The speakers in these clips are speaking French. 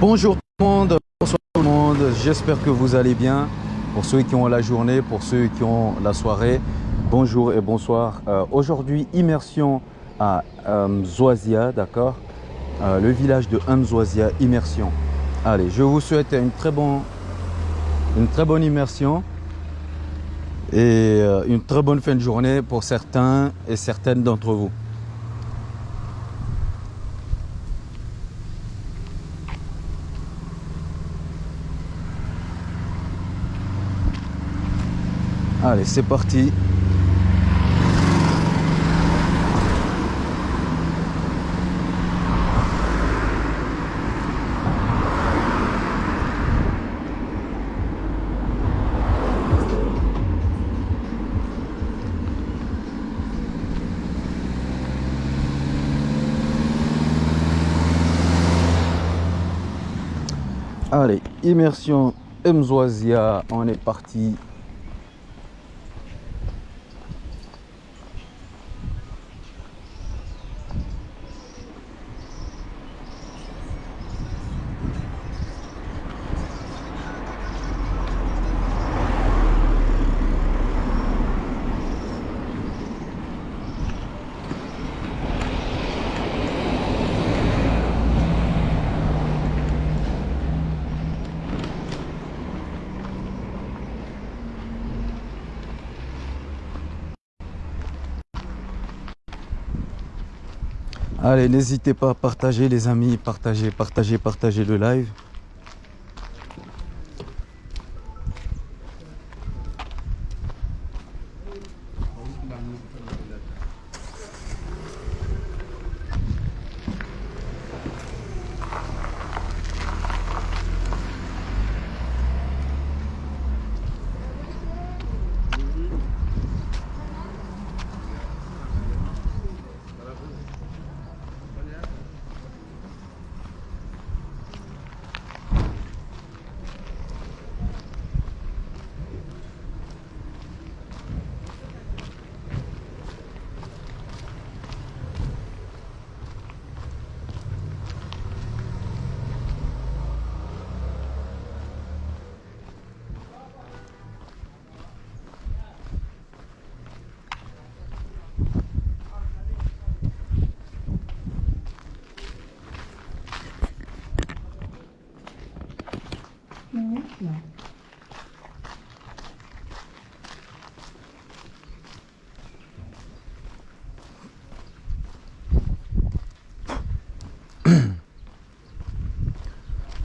Bonjour tout le monde, bonsoir tout le monde, j'espère que vous allez bien. Pour ceux qui ont la journée, pour ceux qui ont la soirée, bonjour et bonsoir. Euh, Aujourd'hui, immersion à Mzwazia, d'accord? Euh, Le village de Mzwazia, immersion. Allez, je vous souhaite une très, bon, une très bonne immersion et euh, une très bonne fin de journée pour certains et certaines d'entre vous. Allez, c'est parti. Allez, immersion Mzwazia, on est parti. N'hésitez pas à partager les amis, partager, partager, partager le live.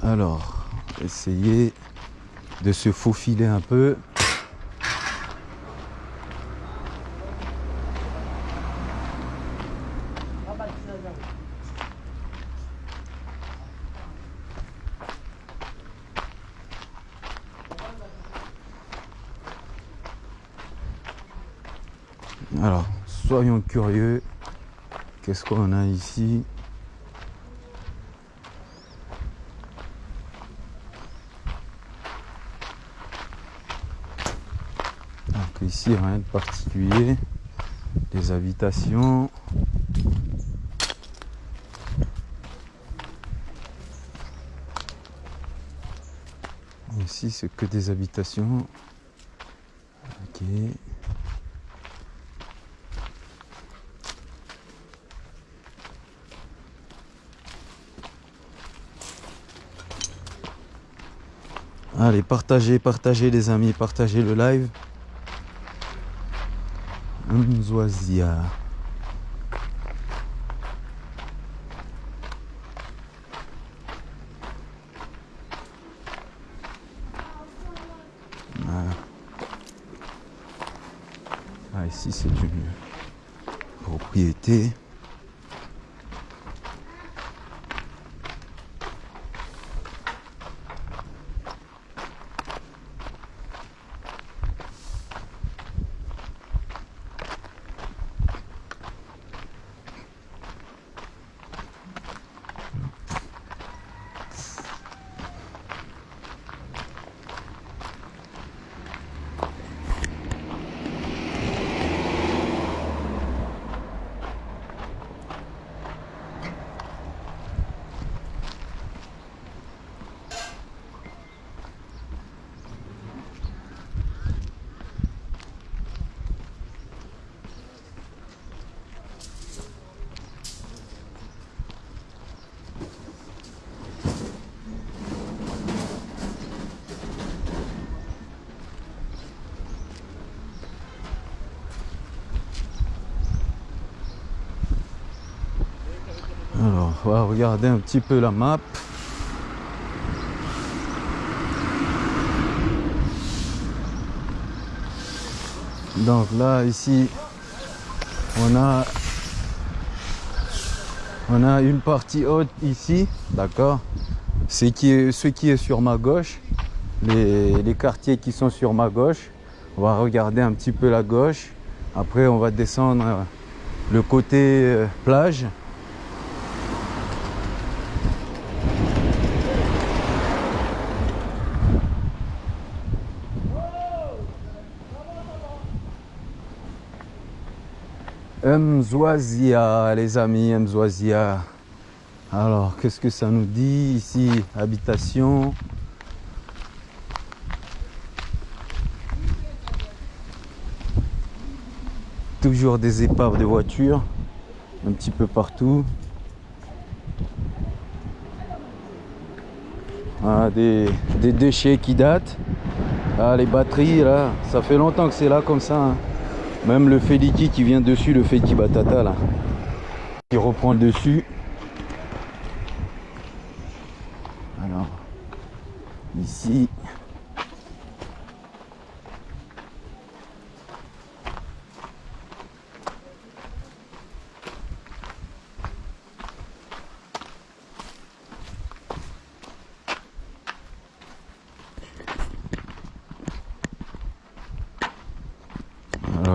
Alors, essayez de se faufiler un peu. Alors, soyons curieux. Qu'est-ce qu'on a ici Donc ici, rien de particulier. Des habitations. Ici, c'est que des habitations. Ok. Allez, partagez, partagez les amis, partagez le live. Mzwazia. Voilà. Ah, ici c'est une propriété. On va regarder un petit peu la map. Donc là, ici, on a, une partie haute ici, d'accord Ce qui est, ce qui est sur ma gauche, les, les quartiers qui sont sur ma gauche. On va regarder un petit peu la gauche. Après, on va descendre euh, le côté euh, plage. Mzouazia, les amis, Mzouazia. Alors, qu'est-ce que ça nous dit ici Habitation? Toujours des épaves de voitures, un petit peu partout. Ah, des, des déchets qui datent. Ah, les batteries, là, ça fait longtemps que c'est là comme ça. hein. Même le Feliki qui vient dessus, le Feliki Batata là, qui reprend le dessus. Alors, ici.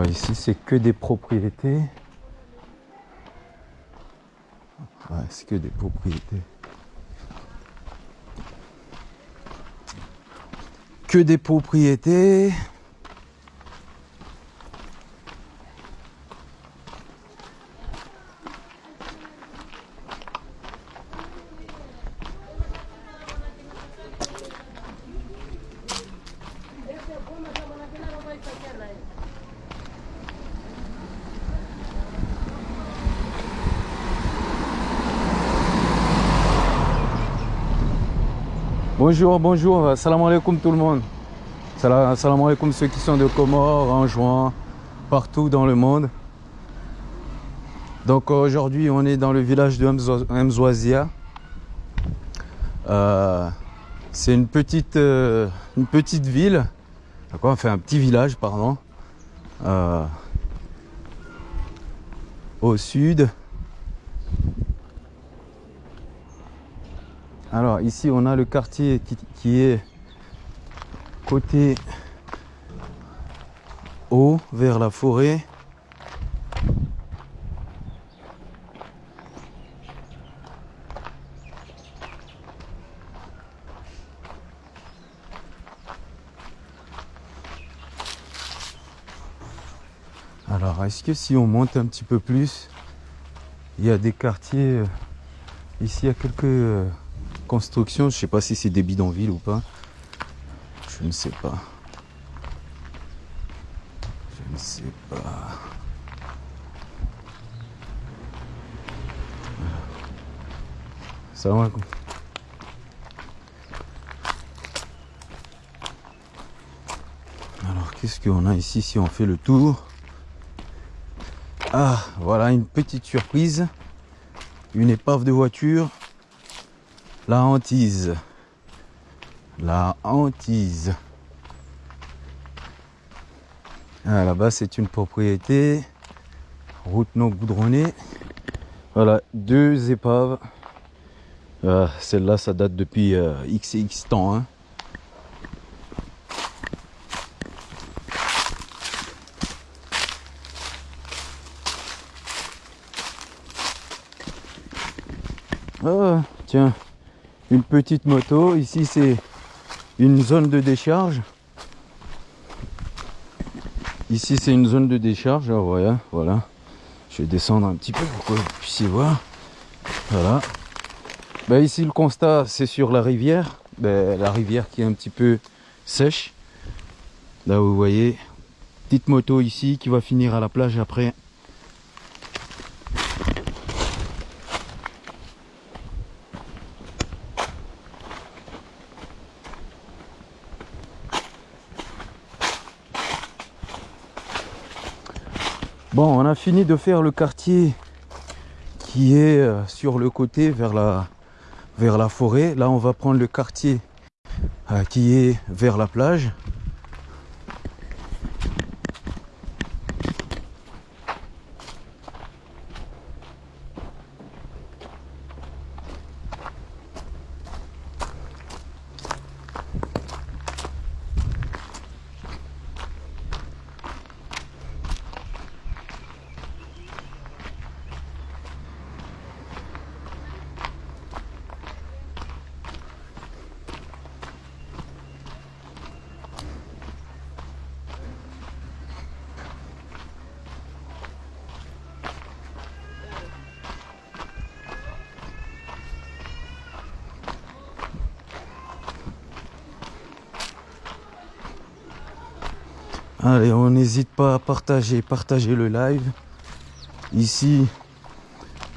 Ici c'est que des propriétés. C'est que des propriétés. Que des propriétés. Bonjour, bonjour, salam alaikum tout le monde. Salam alaikum ceux qui sont de Comores, en juin, partout dans le monde. Donc aujourd'hui on est dans le village de Mzo- Mzouazia. Euh, c'est une petite, euh, une petite ville, enfin un petit village, pardon, euh, au sud. Ici on a le quartier qui, qui est côté haut vers la forêt. Alors est-ce que si on monte un petit peu plus, il y a des quartiers euh, Ici, il y a quelques constructions. Je sais pas si c'est des bidonvilles ou pas. Je ne sais pas. Je ne sais pas. Salam alaikum. Alors, qu'est-ce qu'on a ici si on fait le tour? Ah, voilà une petite surprise une épave de voiture. La hantise. La hantise. Ah, Là-bas, c'est une propriété. Route non goudronnée. Voilà, deux épaves. Ah, Celle-là, ça date depuis euh, x et x temps. hein. Ah, tiens, une petite moto. Ici, c'est une zone de décharge. Ici, c'est une zone de décharge. Ah, voilà, voilà. Je vais descendre un petit peu pour que vous puissiez voir. Voilà. Ben, ici, le constat, c'est sur la rivière. Ben, la rivière qui est un petit peu sèche. Là, vous voyez, petite moto ici qui va finir à la plage après. On a fini de faire le quartier qui est euh, sur le côté vers la, vers la forêt. Là, on va prendre le quartier euh, qui est vers la plage. Allez, on n'hésite pas à partager, partager le live. Ici,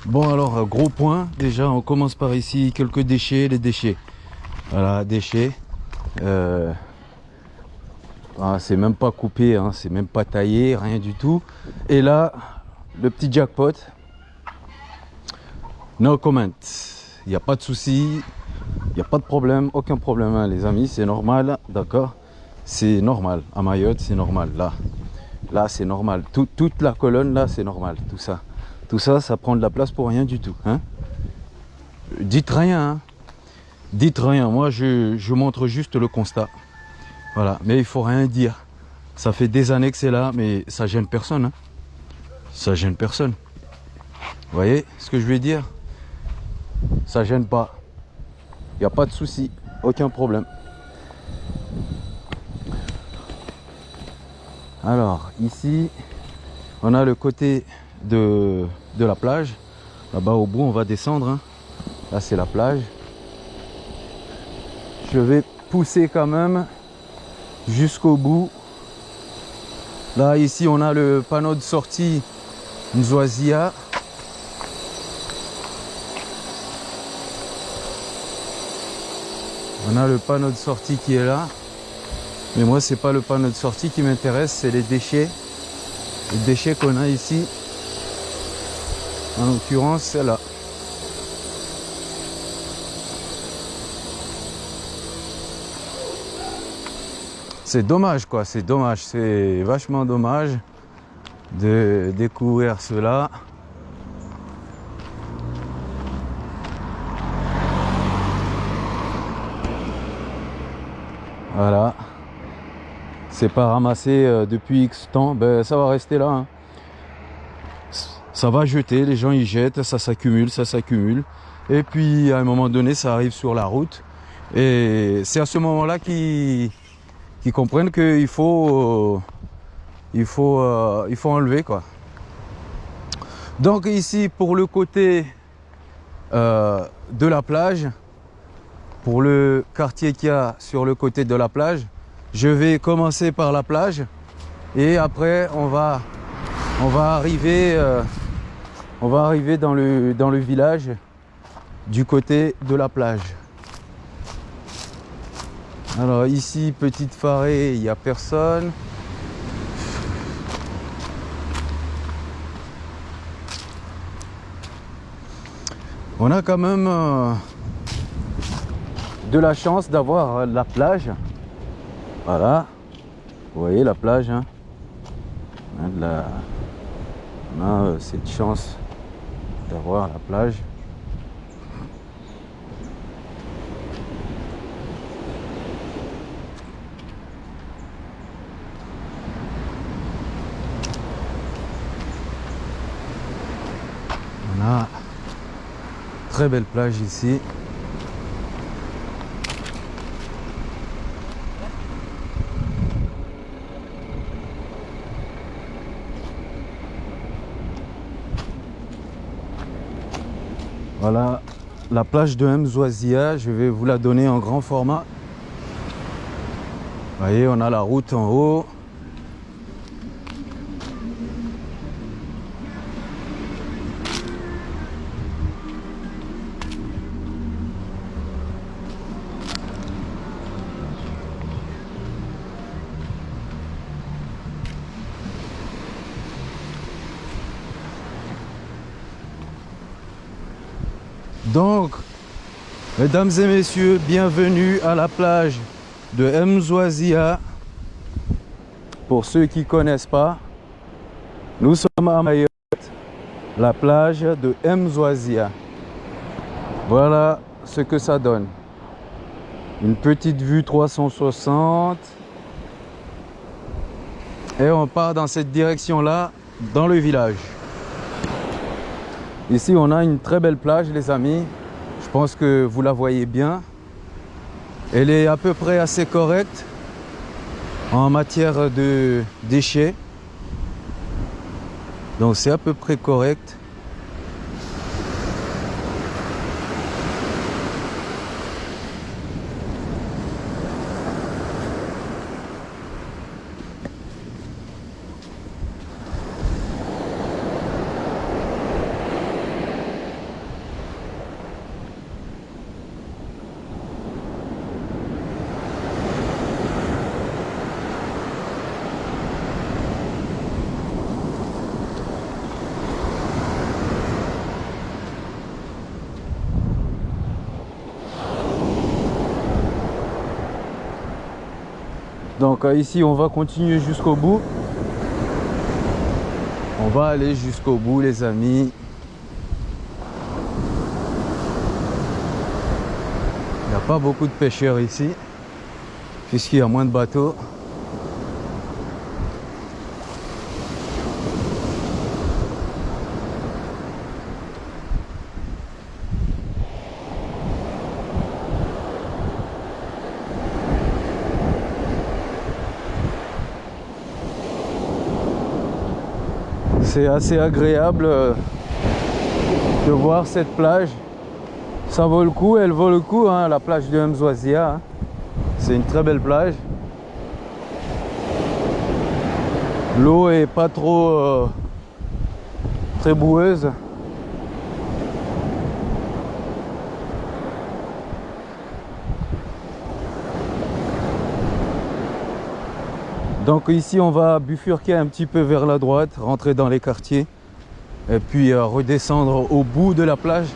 bon alors, gros point. Déjà, on commence par ici, quelques déchets, les déchets. Voilà, déchets. Euh, ah, c'est même pas coupé, hein, c'est même pas taillé, rien du tout. Et là, le petit jackpot. No comment. Il n'y a pas de souci, il n'y a pas de problème, aucun problème, hein, les amis, c'est normal, d'accord c'est normal. À Mayotte, c'est normal. Là, là c'est normal. toute la colonne, là, c'est normal. Tout ça. Tout ça, ça prend de la place pour rien du tout. Hein Dites rien. Hein. Dites rien. Moi, je, montre juste le constat. Voilà. Mais il faut rien dire. Ça fait des années que c'est là, mais ça gêne personne. Hein. Ça gêne personne. Vous voyez ce que je veux dire? Ça gêne pas. Il n'y a pas de souci. Aucun problème. Alors ici, on a le côté de, la plage. Là-bas au bout, on va descendre. Hein. Là, c'est la plage. Je vais pousser quand même jusqu'au bout. Là, ici, on a le panneau de sortie Nzoazia. On a le panneau de sortie qui est là. Mais moi, c'est pas le panneau de sortie qui m'intéresse, c'est les déchets. Les déchets qu'on a ici. En l'occurrence, c'est là. C'est dommage quoi, c'est dommage, c'est vachement dommage de découvrir cela. Voilà c'est pas ramassé euh, depuis X temps, ben, ça va rester là. Hein. Ça va jeter, les gens y jettent, ça s'accumule, ça s'accumule. Et puis à un moment donné, ça arrive sur la route. Et c'est à ce moment-là qu'ils comprennent qu'il faut, euh, il faut, euh, il faut enlever. quoi. Donc ici, pour le côté de la plage, pour le quartier qu'il y a sur le côté de la plage, je vais commencer par la plage et après on va, on va arriver, euh, on va arriver dans, le, dans le village du côté de la plage. Alors ici, petite farée, il n'y a personne. On a quand même euh, de la chance d'avoir la plage voilà. Vous voyez la plage. Hein on a, euh, cette chance d'avoir la plage. On a très belle plage ici. Voilà la plage de Mzoazia, je vais vous la donner en grand format. Vous voyez, on a la route en haut. Mesdames et messieurs, bienvenue à la plage de Mzouazia. Pour ceux qui ne connaissent pas, nous sommes à Mayotte, la plage de Mzouazia. Voilà ce que ça donne. Une petite vue 360. Et on part dans cette direction-là, dans le village. Ici, on a une très belle plage, les amis. Je pense que vous la voyez bien. Elle est à peu près assez correcte en matière de déchets. Donc c'est à peu près correct. Euh, ici, on va continuer jusqu'au bout. On va aller jusqu'au bout, les amis. Il n'y a pas beaucoup de pêcheurs ici, puisqu'il y a moins de bateaux. C'est assez agréable euh, de voir cette plage. Ça vaut le coup, elle vaut le coup, hein, la plage de Mzouazia. Hein. C'est une très belle plage. L'eau est pas trop euh, très boueuse. Donc ici on va bifurquer un petit peu vers la droite, rentrer dans les quartiers et puis euh, redescendre au bout de la plage,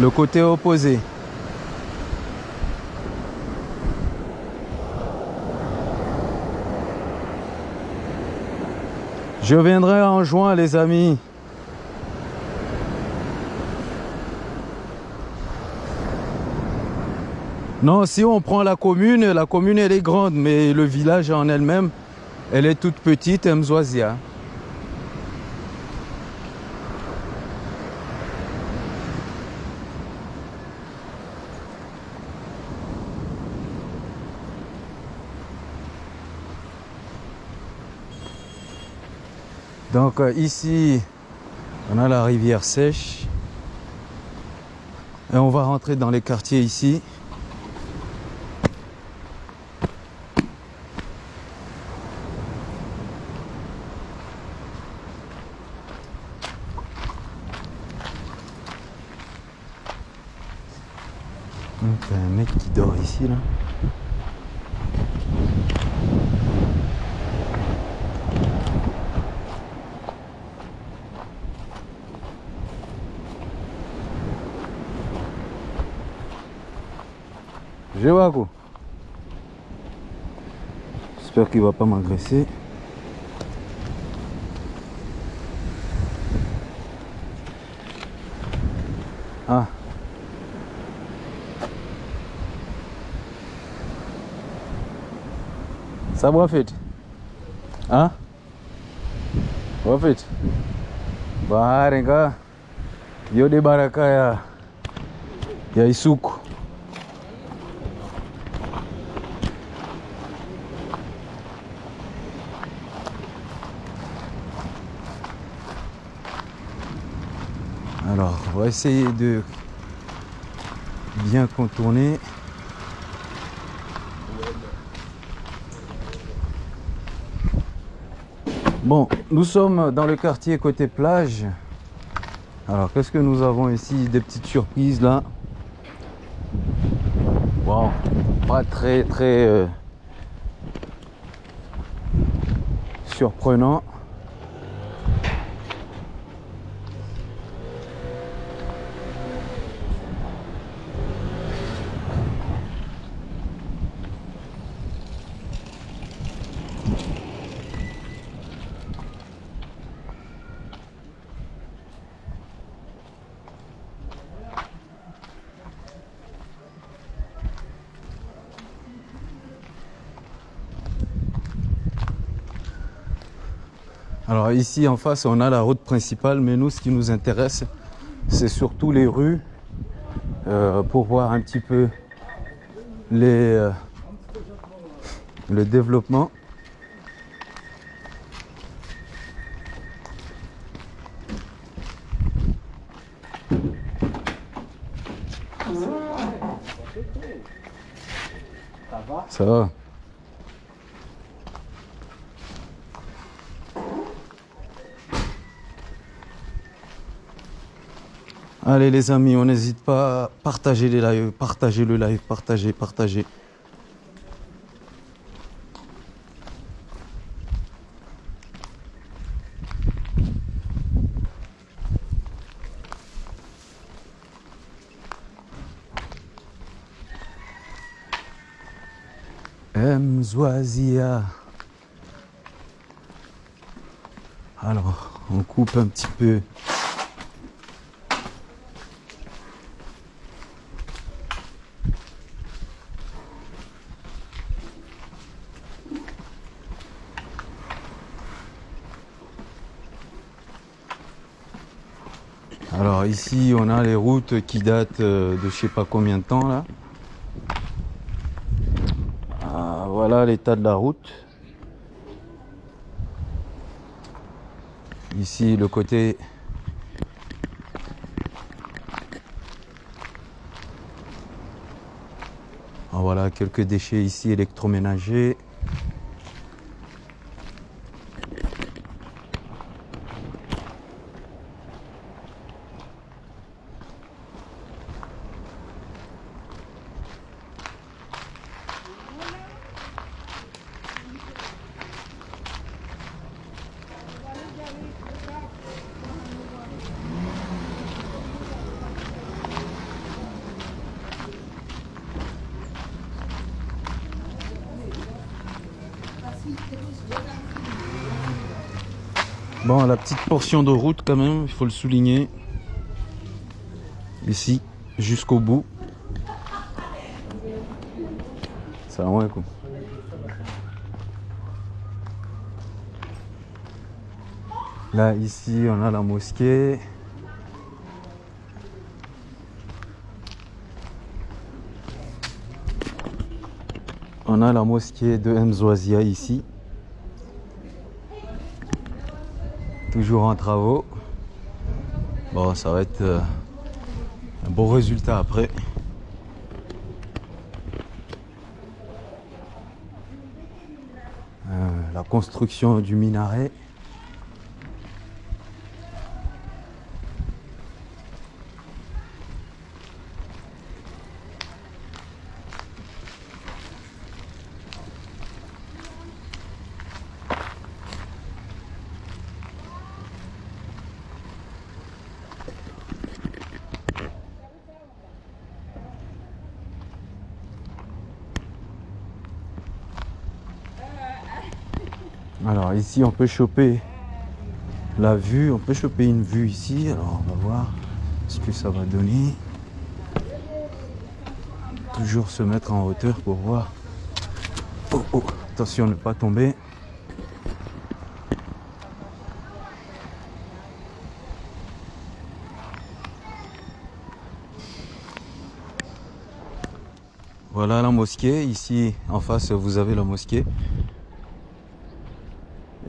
le côté opposé. Je viendrai en juin les amis. Non, si on prend la commune, la commune elle est grande, mais le village en elle-même, elle est toute petite, Mzouazia. Donc euh, ici, on a la rivière sèche. Et on va rentrer dans les quartiers ici. T'as un mec qui dort ici là. Je quoi. J'espère qu'il va pas m'agresser. Fait. Hein? Va fait. Bahari ka? Yo de baraka ya ya Isuku. Alors, on va essayer de bien contourner. Bon, nous sommes dans le quartier côté plage. Alors, qu'est-ce que nous avons ici? Des petites surprises là. Bon, pas très très euh, surprenant. Alors ici en face, on a la route principale, mais nous, ce qui nous intéresse, c'est surtout les rues euh, pour voir un petit peu les, euh, le développement. Ça va? Allez les amis, on n'hésite pas à partager les lives, partager le live, partager, partager. Mzwazia. Alors, on coupe un petit peu Ici on a les routes qui datent euh, de je sais pas combien de temps là. Ah, voilà l'état de la route. Ici le côté ah, voilà quelques déchets ici électroménagers. Bon, la petite portion de route quand même, il faut le souligner. Ici, jusqu'au bout. Ça va quoi. Là, ici, on a la mosquée. On a la mosquée de Mzouazia ici. Toujours en travaux. Bon, ça va être euh, un bon résultat après. Euh, la construction du minaret. Ici on peut choper la vue, on peut choper une vue ici. Alors on va voir ce que ça va donner. Toujours se mettre en hauteur pour voir. Oh, oh, attention ne pas tomber. Voilà la mosquée. Ici en face vous avez la mosquée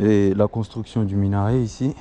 et la construction du minaret ici.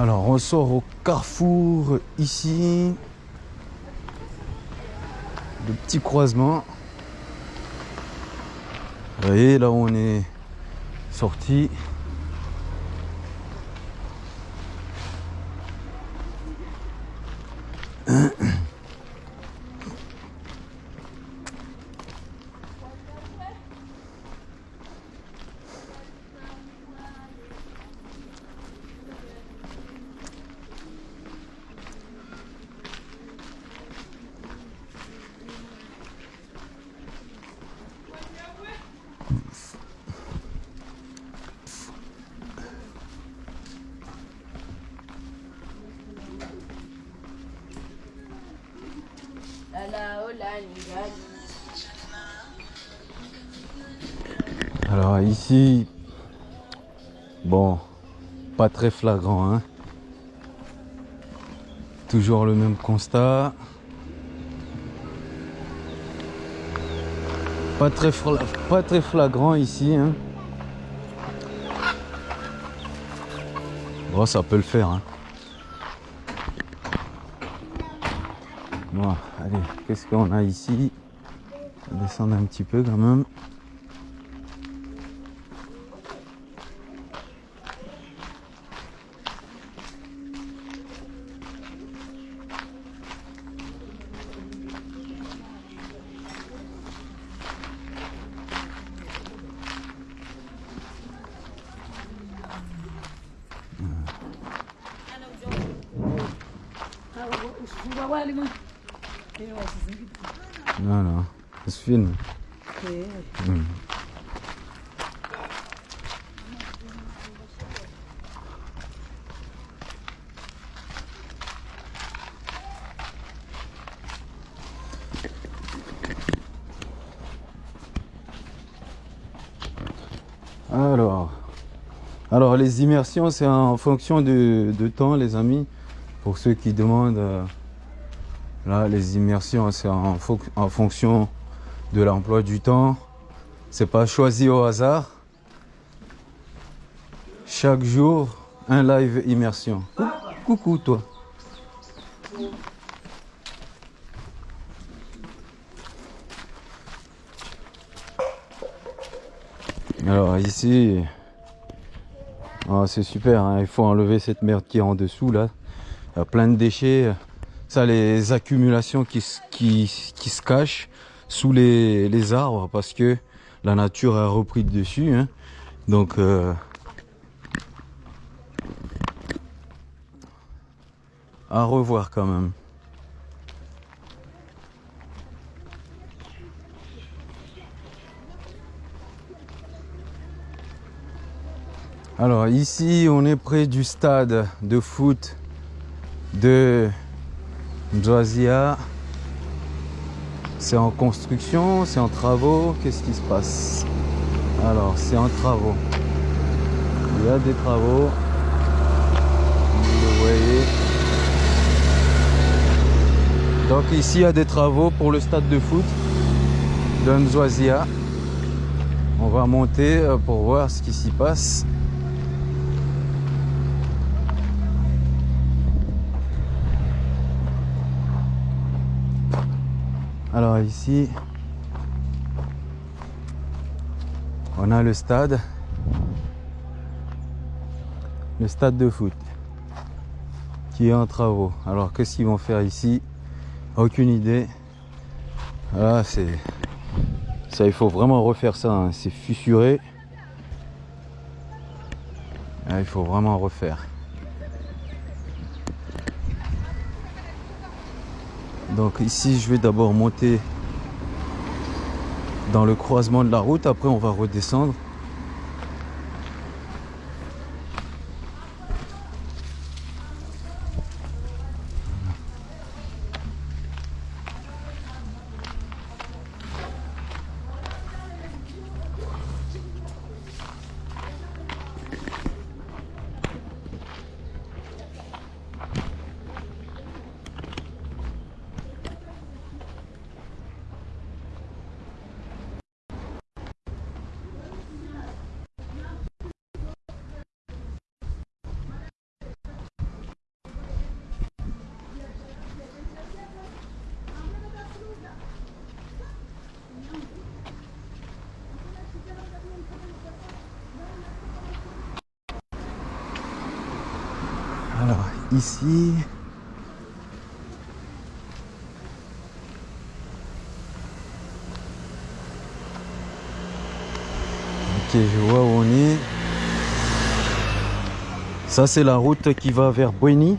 Alors, on sort au carrefour ici. Le petit croisement. Vous voyez, là où on est sorti. Très flagrant, hein. Toujours le même constat. Pas très, pas très flagrant ici. Hein. Ça peut le faire. Hein. Bon, allez, qu'est-ce qu'on a ici? Descendre un petit peu quand même. Non, non, ça se filme. Hmm. Alors, immersions, c'est en fonction de, de temps, les amis. Pour ceux qui demandent, euh, là, les immersions, c'est en, en, fonction de l'emploi du temps. C'est pas choisi au hasard. Chaque jour, un live immersion. Coucou, toi. Alors ici, oh, c'est super, hein. il faut enlever cette merde qui est en dessous là plein de déchets. Ça, les accumulations qui, se cachent sous les, les, arbres parce que la nature a repris dessus. Hein. Donc, euh, à revoir quand même. Alors ici, on est près du stade de foot de Mzoazia. C'est en construction, c'est en travaux. Qu'est-ce qui se passe? Alors, c'est en travaux. Il y a des travaux. Vous le voyez. Donc ici, il y a des travaux pour le stade de foot de Mzoazia. On va monter euh, pour voir ce qui s'y passe. Alors ici, on a le stade, le stade de foot qui est en travaux. Alors qu'est-ce qu'ils vont faire ici? Aucune idée. Là, c'est ça, il faut vraiment refaire ça. Hein. C'est fissuré. il faut vraiment refaire. Donc ici, je vais d'abord monter dans le croisement de la route. Après, on va redescendre. Ici, Ok, je vois où on est. Ça, c'est la route qui va vers Bueni.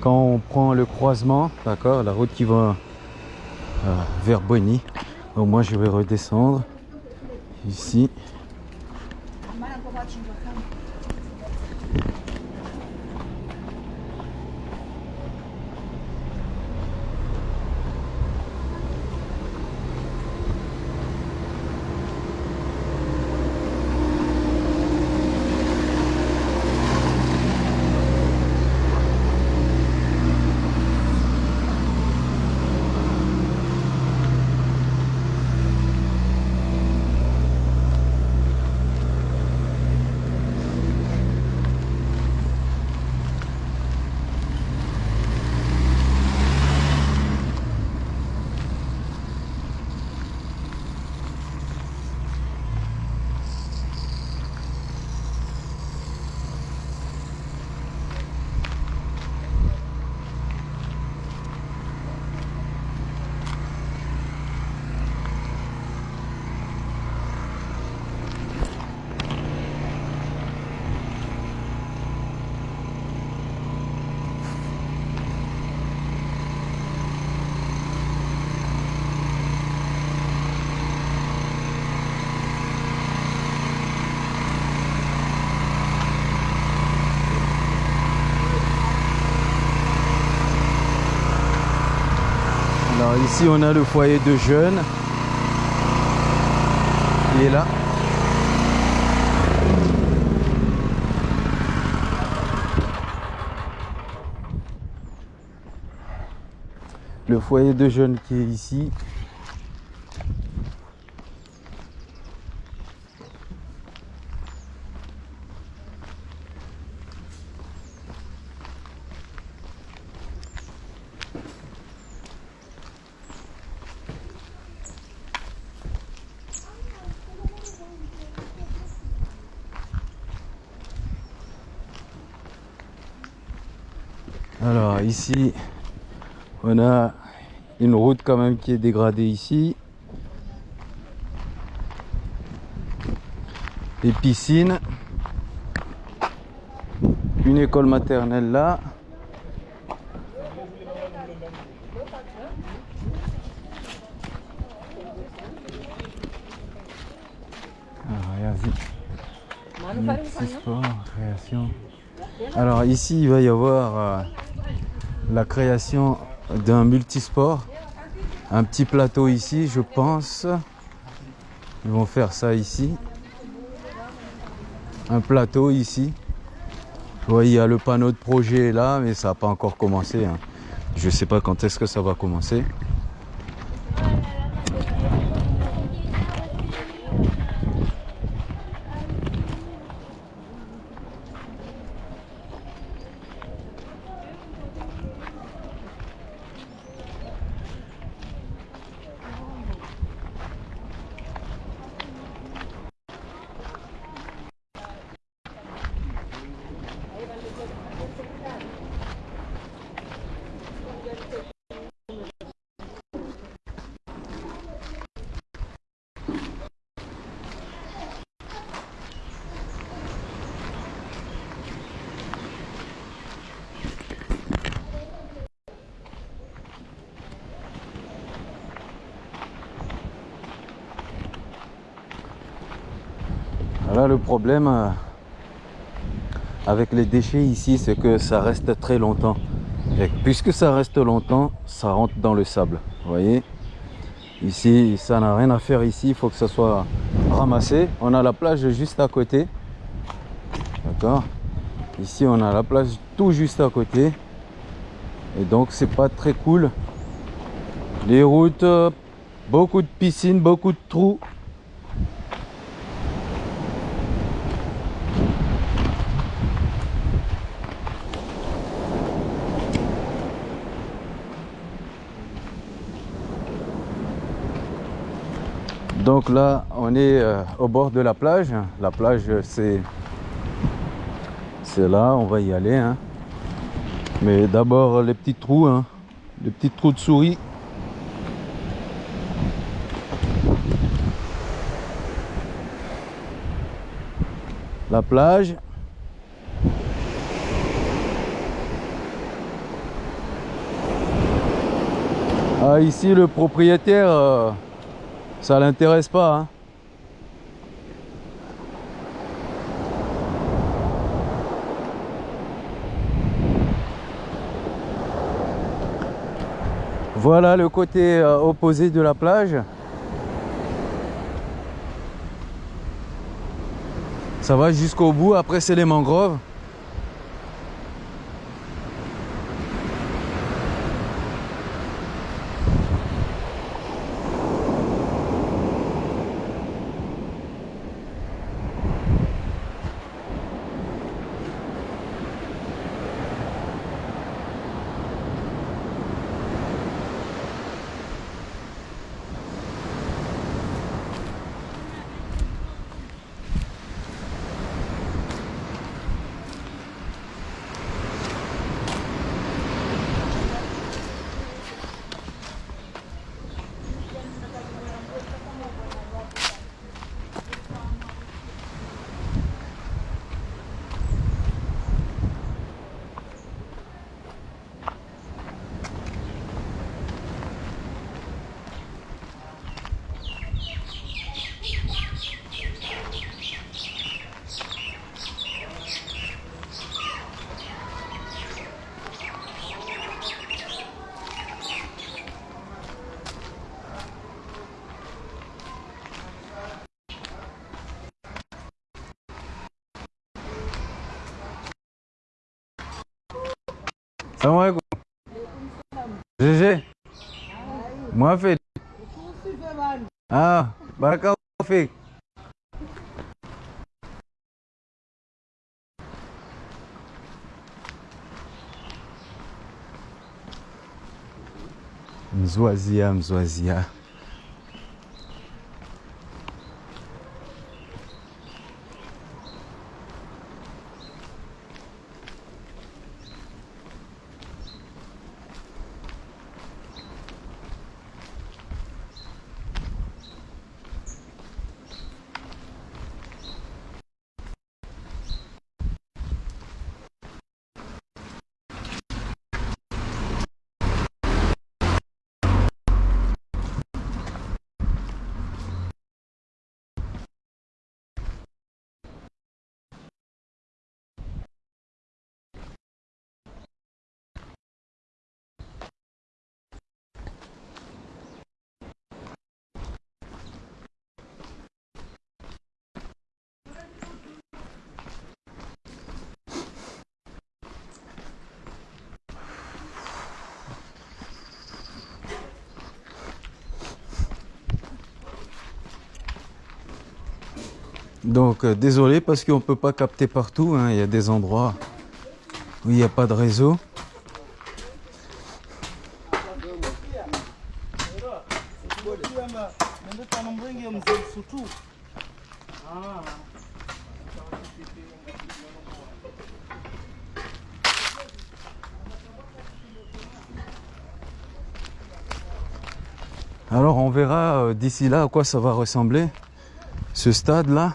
Quand on prend le croisement, d'accord, la route qui va euh, vers Bueni. Donc moi, je vais redescendre ici. Alors ici on a le foyer de jeunes qui est là. Le foyer de jeunes qui est ici. Alors ici, on a une route quand même qui est dégradée ici. Des piscines. Une école maternelle là. Ah. Alors ici, il va y avoir euh, la création d'un multisport. Un petit plateau ici, je pense. Ils vont faire ça ici. Un plateau ici. Vous voyez, il y a le panneau de projet là, mais ça n'a pas encore commencé. hein. Je ne sais pas quand est-ce que ça va commencer. Là, le problème euh, avec les déchets ici, c'est que ça reste très longtemps. Et puisque ça reste longtemps, ça rentre dans le sable. Voyez Ici, ça n'a rien à faire ici. Il faut que ça soit ramassé. On a la plage juste à côté. D'accord Ici, on a la plage tout juste à côté. Et donc, c'est pas très cool. Les routes, euh, beaucoup de piscines, beaucoup de trous. Donc là, on est euh, au bord de la plage. La plage, c'est C'est là, on va y aller. hein. Mais d'abord les petits trous, hein. les petits trous de souris. La plage. Ah, ici, le propriétaire, euh, ça l'intéresse pas. hein. Voilà le côté euh, opposé de la plage. Ça va jusqu'au bout, après c'est les mangroves. Salam alaikum. GG. Moi fait. Ah, barakallahu fik. Mzwazia, mzwazia. Donc euh, désolé parce qu'on ne peut pas capter partout. hein. Il y a des endroits où il n'y a pas de réseau. Alors on verra euh, d'ici là à quoi ça va ressembler ce stade là.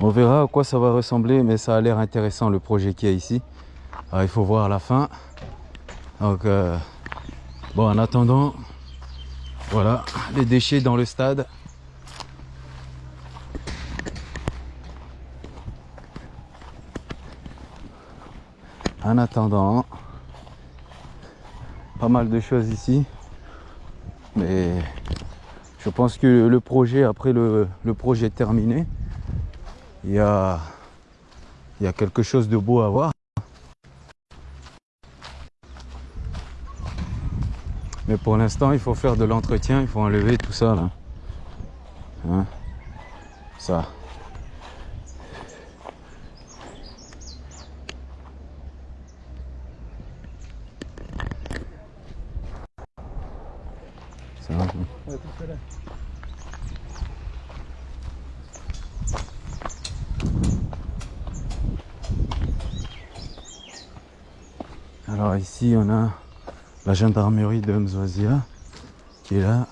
On verra à quoi ça va ressembler mais ça a l'air intéressant le projet qu'il y a ici. Il faut voir la fin. Donc euh, bon en attendant voilà les déchets dans le stade. En attendant, pas mal de choses ici. Mais je pense que le projet, après le projet terminé, il y a, y a quelque chose de beau à voir. Mais pour l'instant, il faut faire de l'entretien, il faut enlever tout ça là. Hein? Ça va, Alors ici, on a la gendarmerie de Mzwazia qui est là.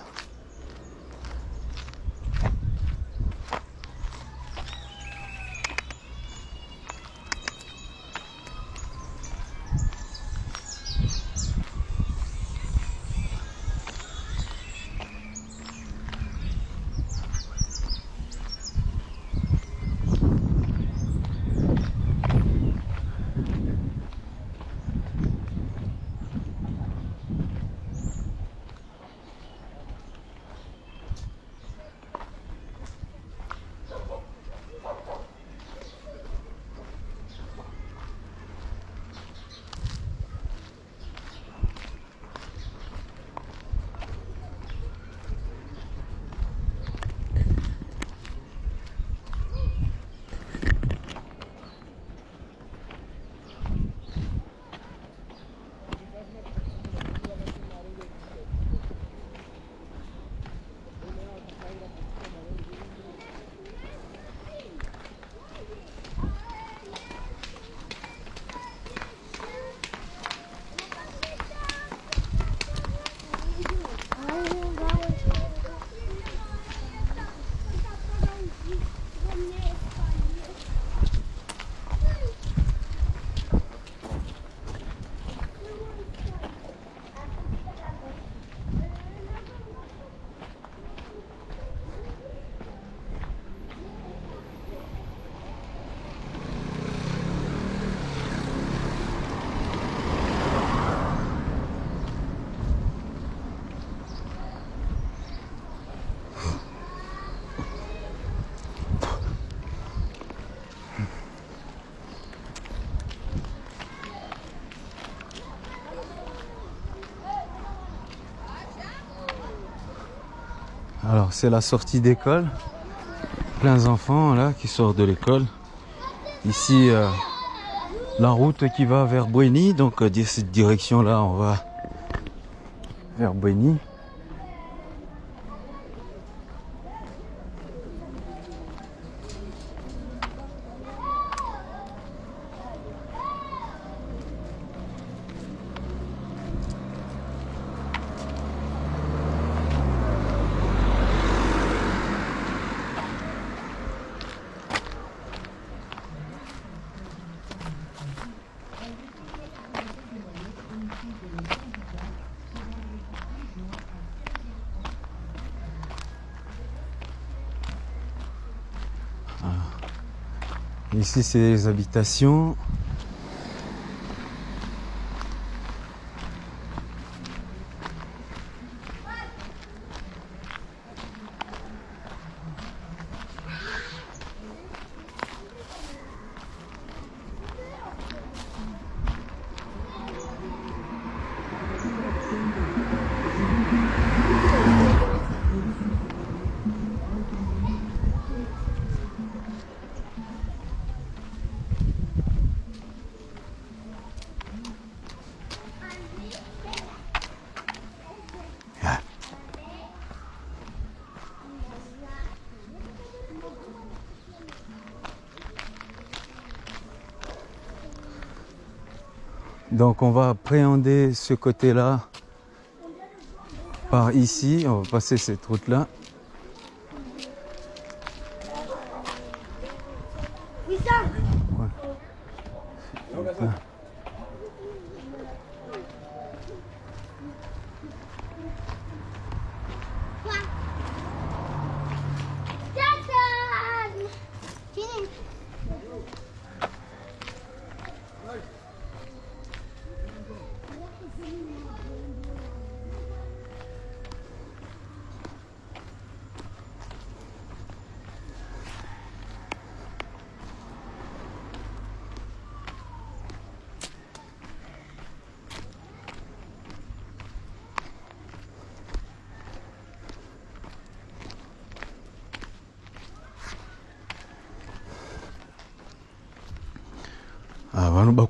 Alors c'est la sortie d'école. Plein d'enfants là qui sortent de l'école. Ici euh, la route qui va vers Bouéni. Donc euh, cette direction là on va vers Bouéni. Ici, c'est les habitations. Donc on va appréhender ce côté-là par ici. On va passer cette route-là.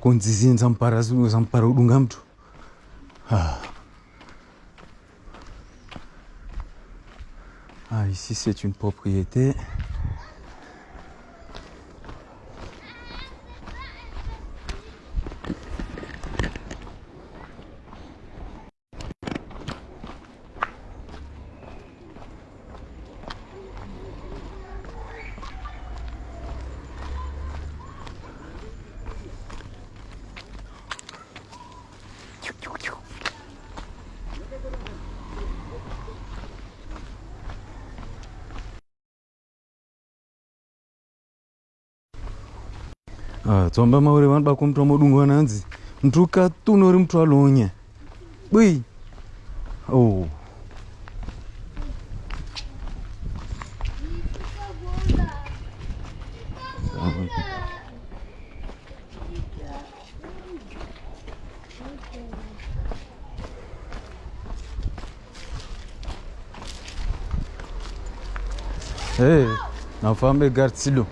Ah, vanoba kunzizinza mupara udunga mtu ah. ah, ici c'est une propriété tsomba maure vanobakwa muti wamodungu vananzi muti ukatuna uri muti walonya bui. Oh. Hey, nafambe garsilo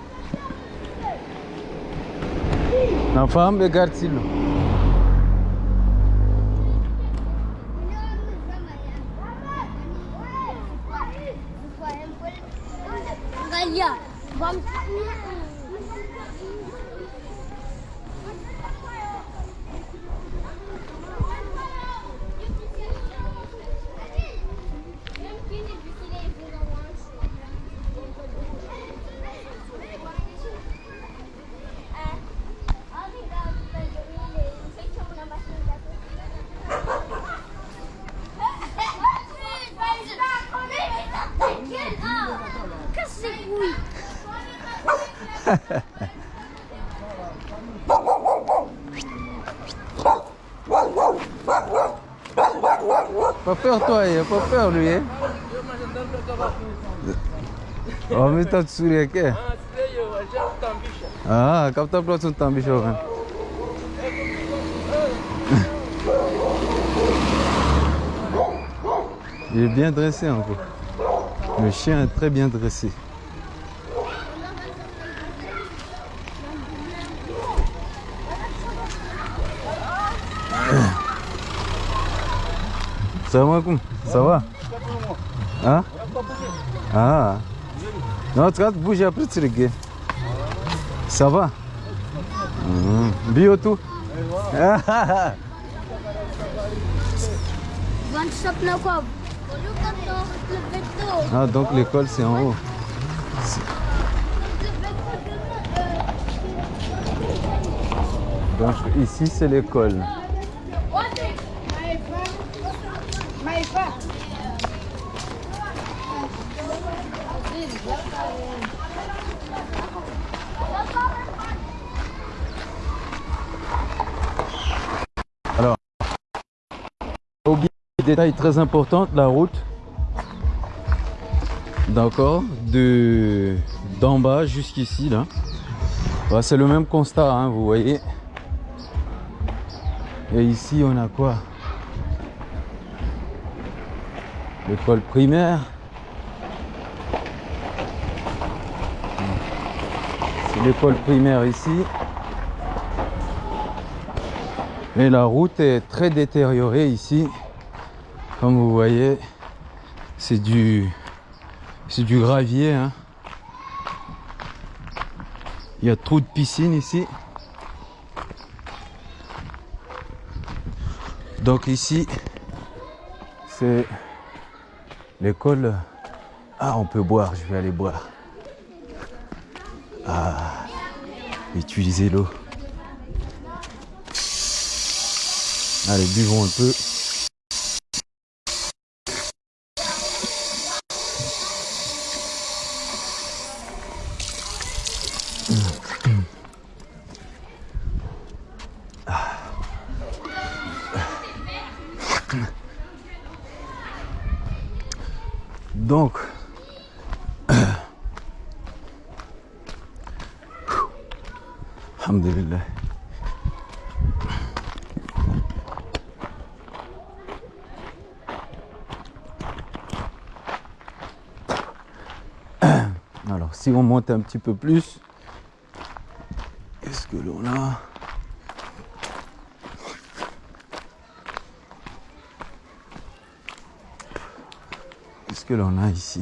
نعم نفهم بقارتي له. Que? Ah, capta próximo também jovem. Il est bien dressé encore. Le chien est très bien dressé. Ça va? Hein? Ah. Non, tu vas bouger après tu regardes. Ça va Mhm. Bio tout. Ah, donc l'école c'est en haut. Donc ici c'est l'école. Détail très important, la route. D'accord, de d'en bas jusqu'ici là. Bah, c'est le même constat, hein, vous voyez. Et ici on a quoi? L'école primaire. C'est l'école primaire ici. Et la route est très détériorée ici. Comme vous voyez, c'est du, c'est du gravier. hein. Il y a trop de piscines ici. Donc ici, c'est l'école. Ah, on peut boire, je vais aller boire. Ah, utiliser l'eau. Allez, buvons un peu. Donc, Alhamdulillah. Alors, si on monte un petit peu plus, qu'est-ce que l'on a Qu'est-ce que l'on a ici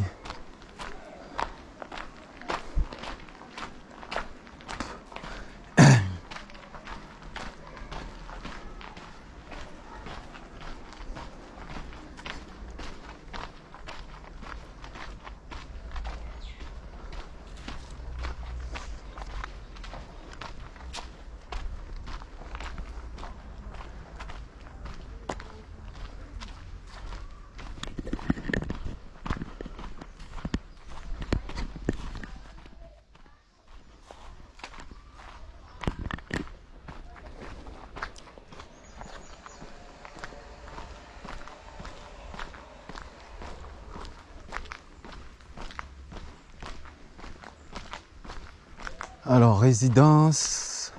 résidence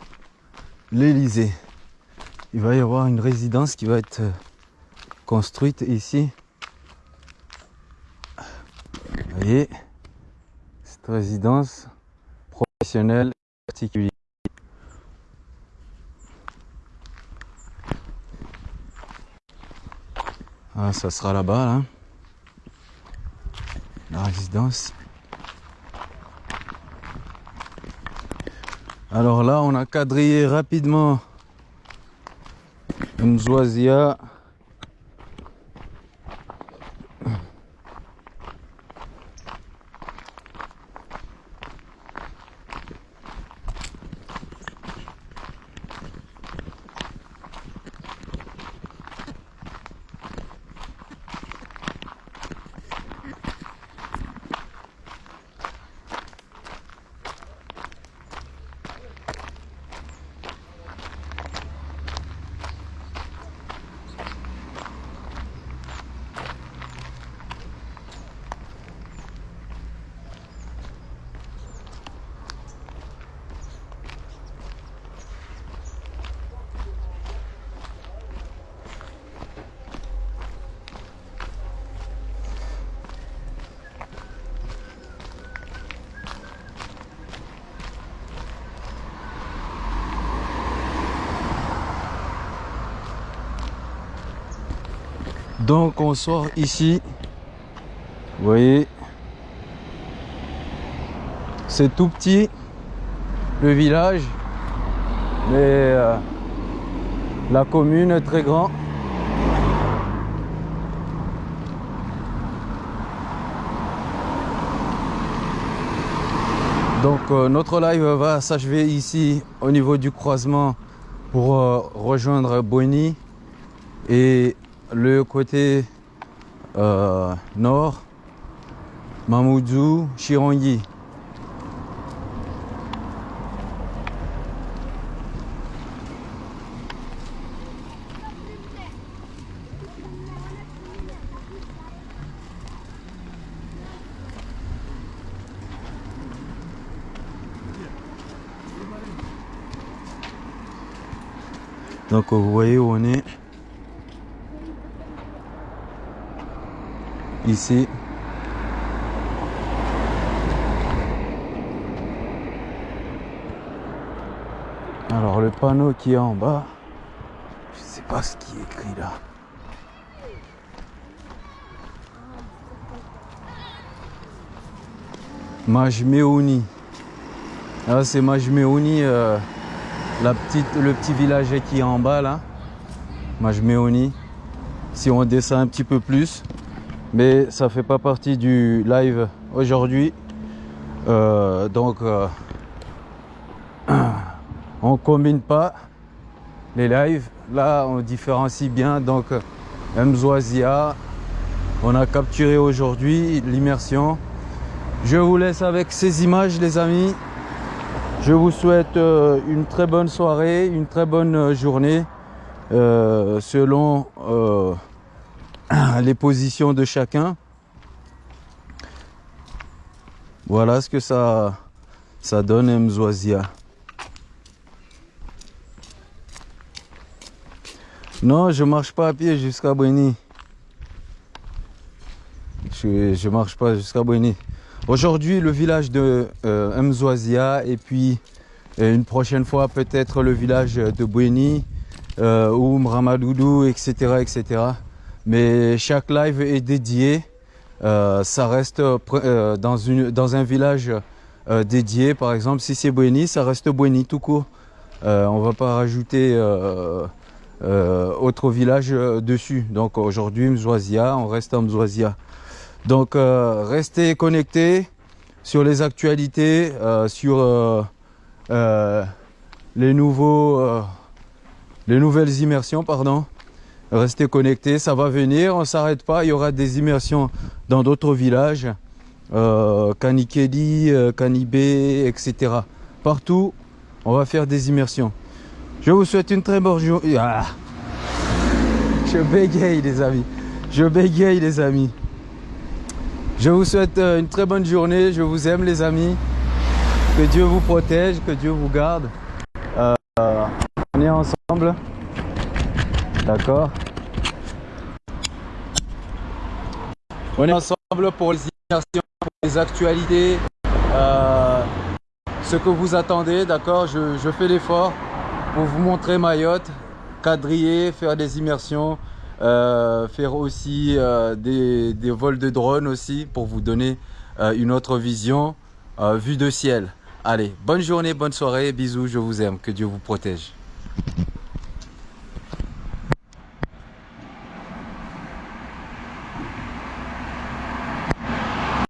l'Elysée. Il va y avoir une résidence qui va être euh, construite ici. Vous voyez, cette résidence professionnelle particulière. Ah, ça sera là-bas, là. La résidence. Alors là, on a quadrillé rapidement. Donc on sort ici. Vous voyez? C'est tout petit. Le village. Mais euh, la commune est très grand. Donc euh, notre live va s'achever ici au niveau du croisement pour euh, rejoindre Boni et le côté euh, nord, Mamoudzou, Chirongi. Donc vous voyez où on est. Ici. Alors le panneau qui est en bas, je sais pas ce qui est écrit là. Majmeouni. Ah, c'est Majmeouni, euh, la petite, le petit village qui est en bas là. Majmeouni. Si on descend un petit peu plus, mais ça fait pas partie du live aujourd'hui. Euh, donc euh, on combine pas les lives. Là on différencie bien donc Mzoazia. On a capturé aujourd'hui l'immersion. Je vous laisse avec ces images les amis. Je vous souhaite euh, une très bonne soirée, une très bonne journée selon les positions de chacun. Voilà ce que ça, ça donne Mzoazia. Non, je marche pas à pied jusqu'à Bweni. Je, je marche pas jusqu'à Bweni. Aujourd'hui, le village de euh, et puis euh, une prochaine fois peut-être le village de Bweni euh, ou Mramadoudou, etc., etc. Mais chaque live est dédié. Euh, ça reste euh, dans, une, dans un village euh, dédié. Par exemple, si c'est Bweni, ça reste Bweni tout court. Euh, on va pas rajouter euh, euh, autre village euh, dessus. Donc aujourd'hui, Mzoazia, on reste à Mzoazia. Donc euh, restez connectés sur les actualités, euh, sur euh, euh, les nouveaux, euh, les nouvelles immersions, pardon. Restez connectés, ça va venir, on s'arrête pas. Il y aura des immersions dans d'autres villages, euh, Kanikeli, euh, Kanibé, etc. Partout, on va faire des immersions. Je vous souhaite une très bonne journée. Ah. Je bégaye les amis. Je bégaye les amis. Je vous souhaite euh, une très bonne journée. Je vous aime les amis. Que Dieu vous protège, que Dieu vous garde. On est ensemble. D'accord On est ensemble pour les immersions, pour les actualités. euh, ce que vous attendez, d'accord je, fais l'effort pour vous montrer Mayotte, quadriller, faire des immersions, euh, faire aussi euh, des, des vols de drone aussi pour vous donner une autre vision, vue de ciel. Allez, bonne journée, bonne soirée, bisous, je vous aime, que Dieu vous protège.